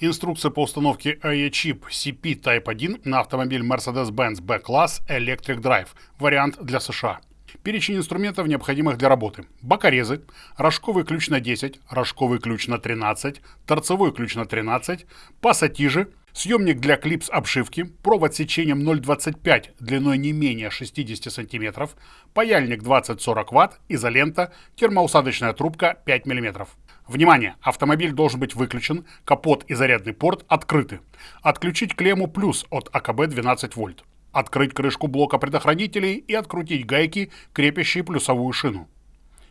Инструкция по установке AE-чип CP Type 1 на автомобиль Mercedes-Benz B-класс Electric Drive, вариант для США. Перечень инструментов, необходимых для работы. Бокорезы, рожковый ключ на 10, рожковый ключ на 13, торцевой ключ на 13, пассатижи, съемник для клипс обшивки, провод сечением 0,25 длиной не менее 60 см, паяльник 20-40 Вт, изолента, термоусадочная трубка 5 мм. Внимание! Автомобиль должен быть выключен, капот и зарядный порт открыты. Отключить клемму плюс от АКБ 12 вольт. Открыть крышку блока предохранителей и открутить гайки, крепящие плюсовую шину.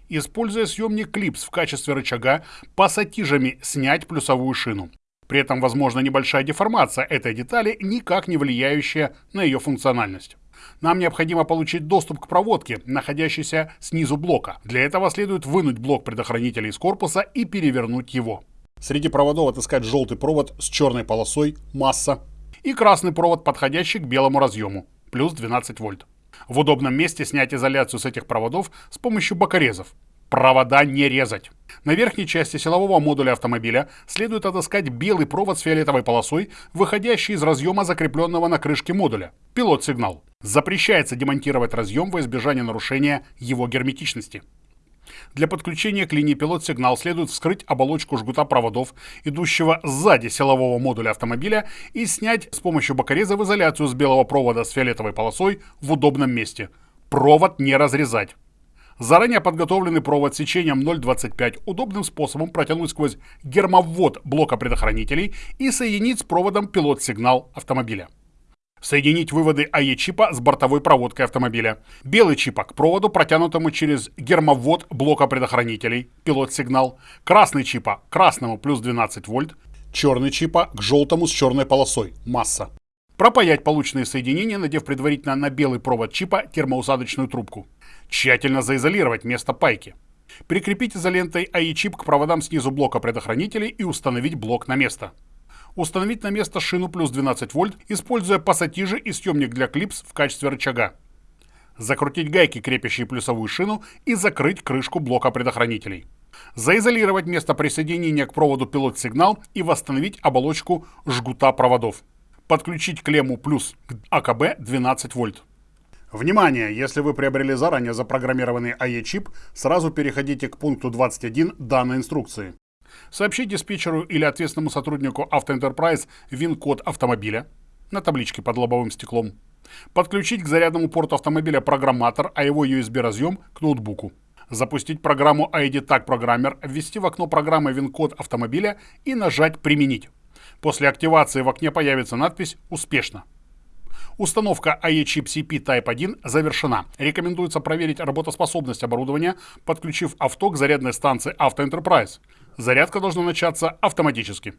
Используя съемник клипс в качестве рычага, пассатижами снять плюсовую шину. При этом возможна небольшая деформация этой детали, никак не влияющая на ее функциональность. Нам необходимо получить доступ к проводке, находящейся снизу блока. Для этого следует вынуть блок предохранителя из корпуса и перевернуть его. Среди проводов отыскать желтый провод с черной полосой «Масса» и красный провод, подходящий к белому разъему, плюс 12 вольт. В удобном месте снять изоляцию с этих проводов с помощью бокорезов. Провода не резать. На верхней части силового модуля автомобиля следует отыскать белый провод с фиолетовой полосой, выходящий из разъема, закрепленного на крышке модуля. Пилот-сигнал. Запрещается демонтировать разъем во избежание нарушения его герметичности. Для подключения к линии пилот-сигнал следует вскрыть оболочку жгута проводов, идущего сзади силового модуля автомобиля, и снять с помощью бокореза в изоляцию с белого провода с фиолетовой полосой в удобном месте. Провод не разрезать. Заранее подготовленный провод сечением 0,25 удобным способом протянуть сквозь гермовод блока предохранителей и соединить с проводом пилот-сигнал автомобиля. Соединить выводы АЕ-чипа с бортовой проводкой автомобиля. Белый чипа к проводу, протянутому через гермовод блока предохранителей, пилот-сигнал. Красный чипа к красному плюс 12 вольт. Черный чипа к желтому с черной полосой, масса. Пропаять полученные соединения, надев предварительно на белый провод чипа термоусадочную трубку. Тщательно заизолировать место пайки. Прикрепить изолентой АИ-чип к проводам снизу блока предохранителей и установить блок на место. Установить на место шину плюс 12 вольт, используя пассатижи и съемник для клипс в качестве рычага. Закрутить гайки, крепящие плюсовую шину, и закрыть крышку блока предохранителей. Заизолировать место присоединения к проводу пилот-сигнал и восстановить оболочку жгута проводов подключить клемму плюс к АКБ 12 вольт. Внимание! Если вы приобрели заранее запрограммированный АЕ-чип, сразу переходите к пункту 21 данной инструкции. Сообщите диспетчеру или ответственному сотруднику Автоэнтерпрайз ВИН-код автомобиля на табличке под лобовым стеклом. Подключить к зарядному порту автомобиля программатор, а его USB-разъем к ноутбуку. Запустить программу ID Tag Programmer, ввести в окно программы ВИН-код автомобиля и нажать «Применить». После активации в окне появится надпись «Успешно». Установка AE-чип CP Type 1 завершена. Рекомендуется проверить работоспособность оборудования, подключив авто к зарядной станции Auto. Зарядка должна начаться автоматически.